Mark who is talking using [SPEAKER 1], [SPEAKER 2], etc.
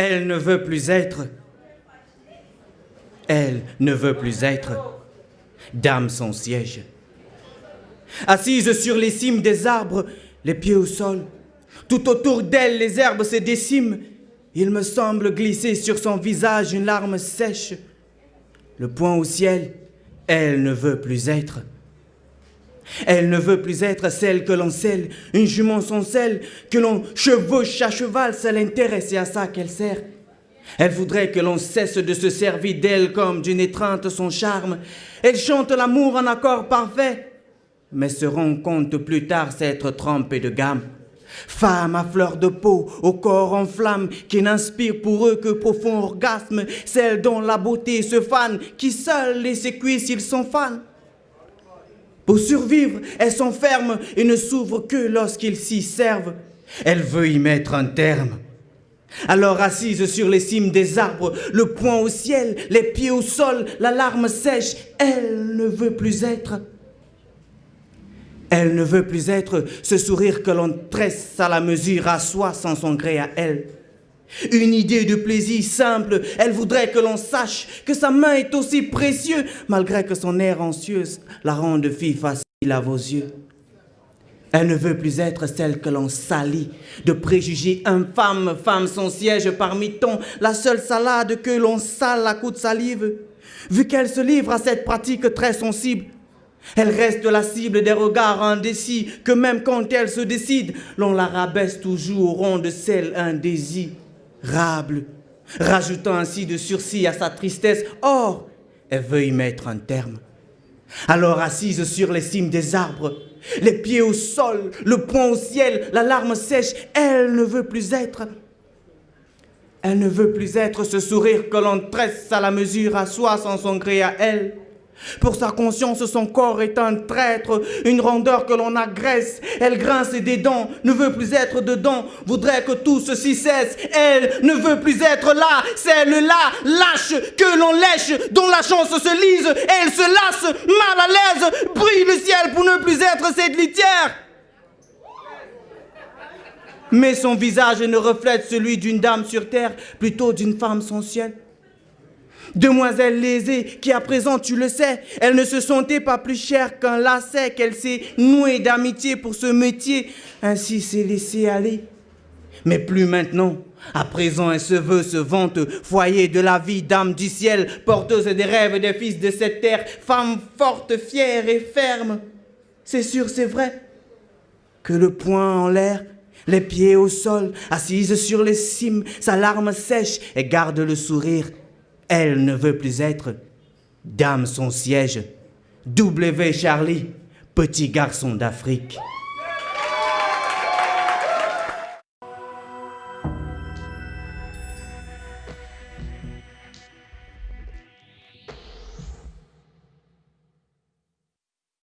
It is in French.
[SPEAKER 1] Elle ne veut plus être. Elle ne veut plus être. Dame son siège. Assise sur les cimes des arbres, les pieds au sol, tout autour d'elle les herbes se déciment. Il me semble glisser sur son visage une larme sèche. Le poing au ciel, elle ne veut plus être. Elle ne veut plus être celle que l'on scelle, une jument sans selle, que l'on chevauche à cheval, ça l'intéresse et à ça qu'elle sert. Elle voudrait que l'on cesse de se servir d'elle comme d'une étreinte son charme. Elle chante l'amour en accord parfait, mais se rend compte plus tard s'être trompée de gamme. Femme à fleur de peau, au corps en flamme, qui n'inspire pour eux que profond orgasme, celle dont la beauté se fane, qui seule les sécuit s'ils sont fans. Pour survivre, elle s'enferme et ne s'ouvre que lorsqu'ils s'y servent. Elle veut y mettre un terme. Alors assise sur les cimes des arbres, le poing au ciel, les pieds au sol, la larme sèche, elle ne veut plus être. Elle ne veut plus être ce sourire que l'on tresse à la mesure à soi sans son gré à elle. Une idée de plaisir simple, elle voudrait que l'on sache que sa main est aussi précieuse, malgré que son air anxieuse la rende fille facile à vos yeux. Elle ne veut plus être celle que l'on salit, de préjugés infâmes, femme son siège parmi tant, la seule salade que l'on sale à coups de salive. Vu qu'elle se livre à cette pratique très sensible, elle reste la cible des regards indécis, que même quand elle se décide, l'on la rabaisse toujours au de celle indésirable, rajoutant ainsi de sursis à sa tristesse. Or, elle veut y mettre un terme. Alors assise sur les cimes des arbres, les pieds au sol, le poing au ciel, la larme sèche, elle ne veut plus être. Elle ne veut plus être ce sourire que l'on tresse à la mesure à soi sans son gré à elle. Pour sa conscience, son corps est un traître, une rondeur que l'on agresse. Elle grince des dents, ne veut plus être dedans, voudrait que tout ceci cesse. Elle ne veut plus être là, celle-là, lâche, que l'on lèche, dont la chance se lise. Elle se lasse, mal à l'aise, brille le ciel pour ne plus être cette litière. Mais son visage ne reflète celui d'une dame sur terre, plutôt d'une femme sans ciel. Demoiselle lésée, qui à présent, tu le sais, elle ne se sentait pas plus chère qu'un lacet qu'elle s'est nouée d'amitié pour ce métier, ainsi s'est laissée aller. Mais plus maintenant. À présent, elle se veut, se vante, foyer de la vie, dame du ciel, porteuse des rêves des fils de cette terre, femme forte, fière et ferme. C'est sûr, c'est vrai, que le poing en l'air, les pieds au sol, assise sur les cimes, sa larme sèche et garde le sourire elle ne veut plus être dame son siège. W. Charlie, petit garçon d'Afrique.